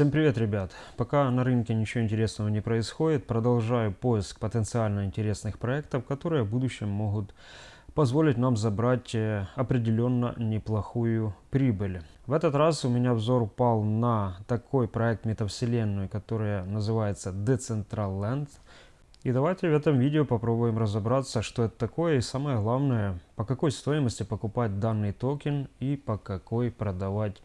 Всем привет, ребят! Пока на рынке ничего интересного не происходит, продолжаю поиск потенциально интересных проектов, которые в будущем могут позволить нам забрать э, определенно неплохую прибыль. В этот раз у меня взор упал на такой проект метавселенную, который называется Decentraland. И давайте в этом видео попробуем разобраться, что это такое и самое главное, по какой стоимости покупать данный токен и по какой продавать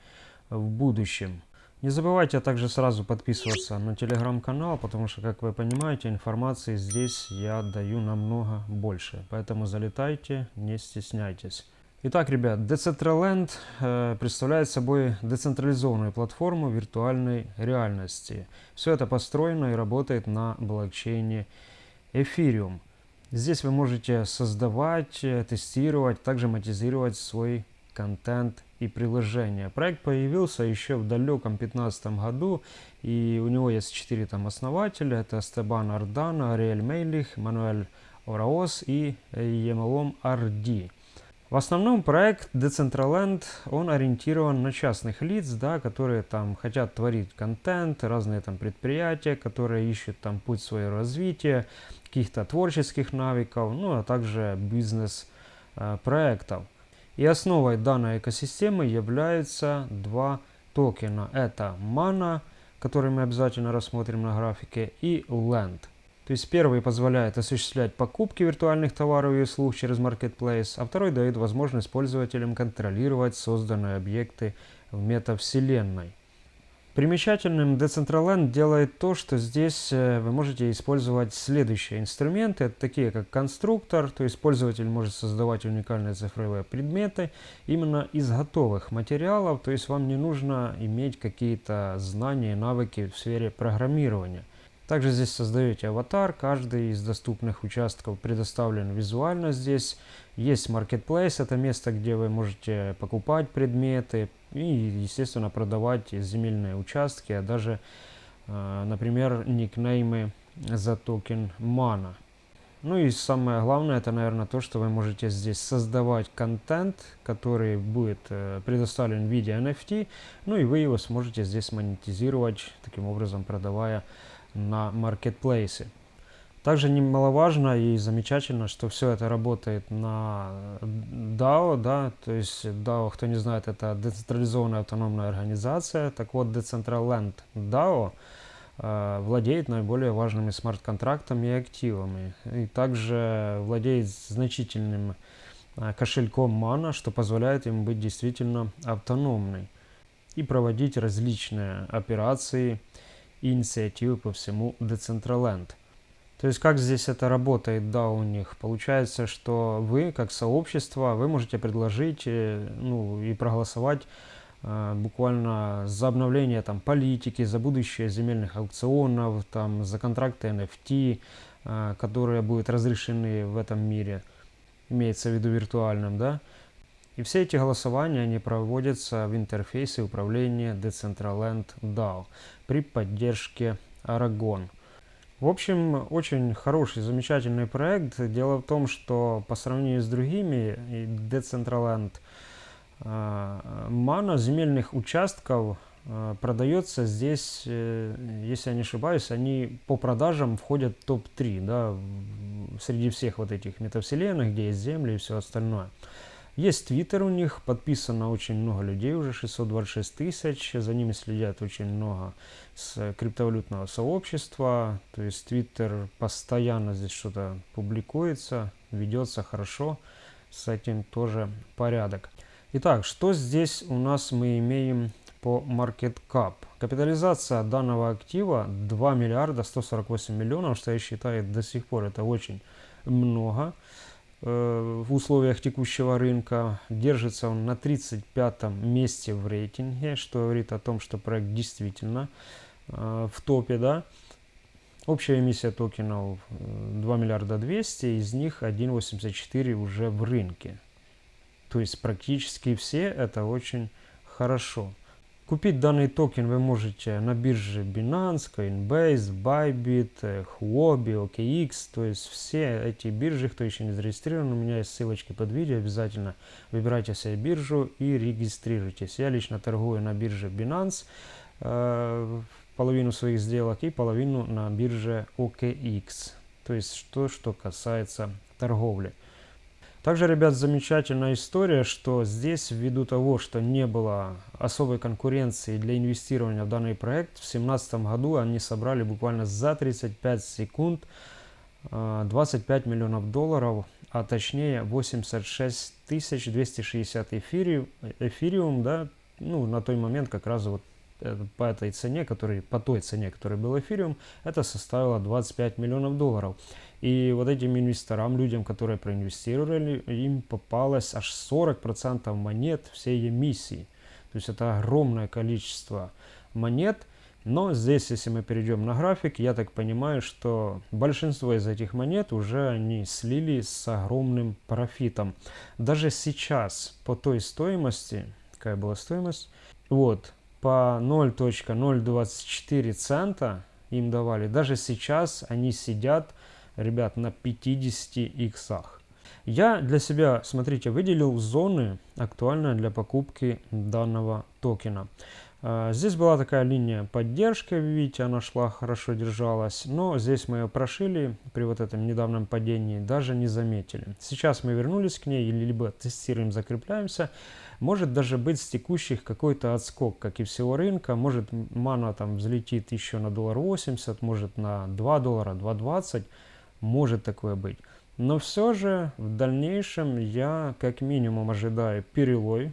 в будущем. Не забывайте также сразу подписываться на телеграм-канал, потому что, как вы понимаете, информации здесь я даю намного больше. Поэтому залетайте, не стесняйтесь. Итак, ребят, Decentraland э, представляет собой децентрализованную платформу виртуальной реальности. Все это построено и работает на блокчейне Ethereum. Здесь вы можете создавать, э, тестировать, также монетизировать свой контент и приложения. Проект появился еще в далеком 2015 году, и у него есть четыре там основателя. Это Стебан Ардана, Ариэль Мейлих, Мануэль Ораос и Емалом Арди. В основном проект Decentraland, он ориентирован на частных лиц, да, которые там хотят творить контент, разные там предприятия, которые ищут там путь своего развития, каких-то творческих навыков, ну а также бизнес-проектов. И основой данной экосистемы являются два токена. Это Mana, который мы обязательно рассмотрим на графике, и Land. То есть первый позволяет осуществлять покупки виртуальных товаров и услуг через Marketplace, а второй дает возможность пользователям контролировать созданные объекты в метавселенной. Примечательным Decentraland делает то, что здесь э, вы можете использовать следующие инструменты, такие как конструктор, то есть пользователь может создавать уникальные цифровые предметы именно из готовых материалов, то есть вам не нужно иметь какие-то знания, навыки в сфере программирования. Также здесь создаете аватар, каждый из доступных участков предоставлен визуально здесь. Есть Marketplace, это место, где вы можете покупать предметы и, естественно, продавать земельные участки, а даже, э, например, никнеймы за токен MANA. Ну и самое главное, это, наверное, то, что вы можете здесь создавать контент, который будет э, предоставлен в виде NFT, ну и вы его сможете здесь монетизировать, таким образом продавая на маркетплейсе. Также немаловажно и замечательно, что все это работает на DAO, да, то есть DAO, кто не знает, это децентрализованная автономная организация. Так вот, Decentraland DAO э, владеет наиболее важными смарт-контрактами и активами. И также владеет значительным э, кошельком Mana, что позволяет им быть действительно автономной и проводить различные операции, и инициативы по всему Decentraland. То есть как здесь это работает, да, у них? Получается, что вы, как сообщество, вы можете предложить э, ну, и проголосовать э, буквально за обновление там, политики, за будущее земельных аукционов, там, за контракты NFT, э, которые будут разрешены в этом мире, имеется в виду виртуальном, да. И все эти голосования, они проводятся в интерфейсе управления Decentraland DAO при поддержке Aragon. В общем, очень хороший, замечательный проект. Дело в том, что по сравнению с другими, Decentraland Mana а, земельных участков а, продается здесь, э, если я не ошибаюсь, они по продажам входят в топ-3, да, среди всех вот этих метавселенных, где есть земли и все остальное. Есть твиттер у них, подписано очень много людей, уже 626 тысяч, за ними следят очень много с криптовалютного сообщества, то есть твиттер постоянно здесь что-то публикуется, ведется хорошо, с этим тоже порядок. Итак, что здесь у нас мы имеем по market cap? Капитализация данного актива 2 миллиарда 148 миллионов, что я считаю до сих пор это очень много. Э, в условиях текущего рынка. Держится он на 35 месте в рейтинге, что говорит о том, что проект действительно э, в топе. Да? Общая эмиссия токенов 2 э, миллиарда 200, из них 1,84 уже в рынке. То есть практически все это очень хорошо. Купить данный токен вы можете на бирже Binance, Coinbase, Bybit, Huobi, OKX, то есть все эти биржи, кто еще не зарегистрирован, у меня есть ссылочки под видео, обязательно выбирайте себе биржу и регистрируйтесь. Я лично торгую на бирже Binance, э, половину своих сделок и половину на бирже OKX. То есть то, что касается торговли. Также, ребят, замечательная история, что здесь, ввиду того, что не было особой конкуренции для инвестирования в данный проект, в 2017 году они собрали буквально за 35 секунд 25 миллионов долларов, а точнее 86 260 эфириум, эфириум, да, ну, на тот момент как раз вот э, по этой цене, который, по той цене, которой был эфириум, это составило 25 миллионов долларов. И вот этим инвесторам, людям, которые проинвестировали, им попалось аж 40% монет всей эмиссии. То есть это огромное количество монет. Но здесь, если мы перейдем на график, я так понимаю, что большинство из этих монет уже они слили с огромным профитом. Даже сейчас по той стоимости, какая была стоимость, вот, по 0.024 цента им давали. Даже сейчас они сидят ребят, на 50 иксах. Я для себя, смотрите, выделил зоны, актуальные для покупки данного токена. А, здесь была такая линия поддержки, видите, она шла, хорошо держалась, но здесь мы ее прошили при вот этом недавнем падении, даже не заметили. Сейчас мы вернулись к ней, либо тестируем, закрепляемся. Может даже быть с текущих какой-то отскок, как и всего рынка. Может мана там взлетит еще на доллар 80, может на 2 доллара, 2.20 может такое быть. Но все же в дальнейшем я как минимум ожидаю перелой.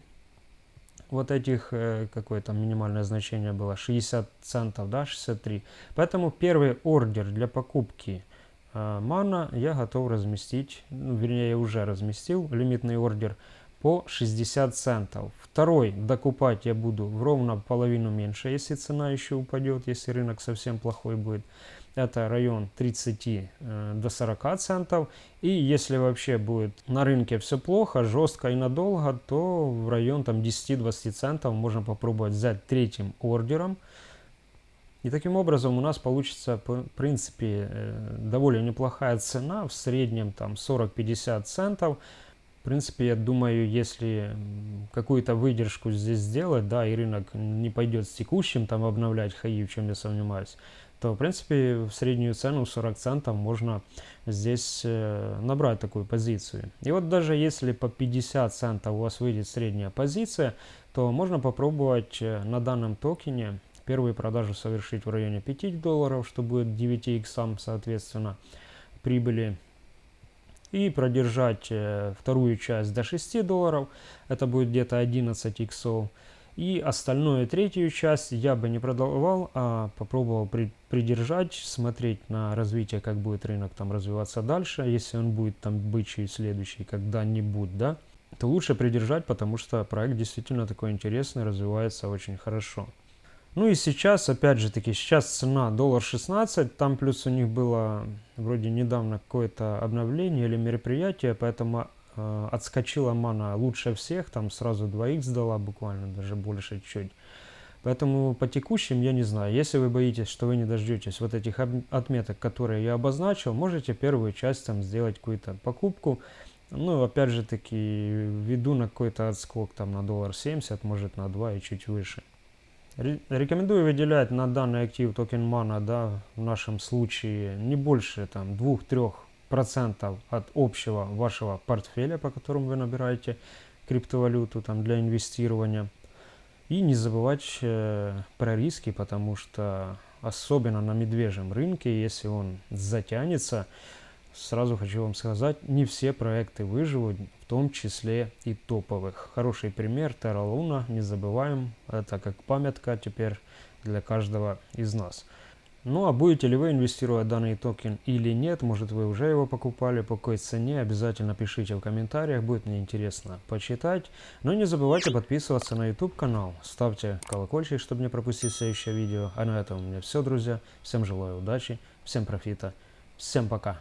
Вот этих, э, какое там минимальное значение было, 60 центов, да, 63. Поэтому первый ордер для покупки э, мана я готов разместить, ну, вернее я уже разместил лимитный ордер по 60 центов. Второй докупать я буду в ровно половину меньше, если цена еще упадет, если рынок совсем плохой будет это район 30 э, до 40 центов. И если вообще будет на рынке все плохо, жестко и надолго, то в район там 10-20 центов можно попробовать взять третьим ордером. И таким образом у нас получится, в принципе, э, довольно неплохая цена, в среднем там 40-50 центов. В принципе, я думаю, если какую-то выдержку здесь сделать, да, и рынок не пойдет с текущим, там обновлять хаи, в чем я сомневаюсь, то, в принципе, в среднюю цену 40 центов можно здесь э, набрать такую позицию. И вот даже если по 50 центов у вас выйдет средняя позиция, то можно попробовать э, на данном токене первую продажу совершить в районе 5 долларов, что будет 9 иксам, соответственно, прибыли. И продержать э, вторую часть до 6 долларов, это будет где-то 11 иксов. И остальную третью часть я бы не продавал, а попробовал при, придержать, смотреть на развитие, как будет рынок там развиваться дальше. Если он будет там бычий следующий когда-нибудь, да, то лучше придержать, потому что проект действительно такой интересный, развивается очень хорошо. Ну и сейчас, опять же таки, сейчас цена доллар 16, там плюс у них было вроде недавно какое-то обновление или мероприятие, поэтому э, отскочила мана лучше всех, там сразу 2х дала буквально, даже больше чуть. Поэтому по текущим я не знаю. Если вы боитесь, что вы не дождетесь вот этих отметок, которые я обозначил, можете первую часть там сделать какую-то покупку. Ну, опять же таки, веду на какой-то отскок там на доллар 70, может на 2 и чуть выше. Рекомендую выделять на данный актив токен мана, да, в нашем случае не больше там 2-3 процентов от общего вашего портфеля, по которому вы набираете криптовалюту там, для инвестирования. И не забывать э, про риски, потому что особенно на медвежьем рынке, если он затянется, сразу хочу вам сказать, не все проекты выживут, в том числе и топовых. Хороший пример Terra Luna, не забываем, это как памятка теперь для каждого из нас. Ну а будете ли вы инвестировать в данный токен или нет, может вы уже его покупали, по какой цене, обязательно пишите в комментариях, будет мне интересно почитать. Но не забывайте подписываться на YouTube канал, ставьте колокольчик, чтобы не пропустить следующее видео. А на этом у меня все, друзья. Всем желаю удачи, всем профита, Всем пока.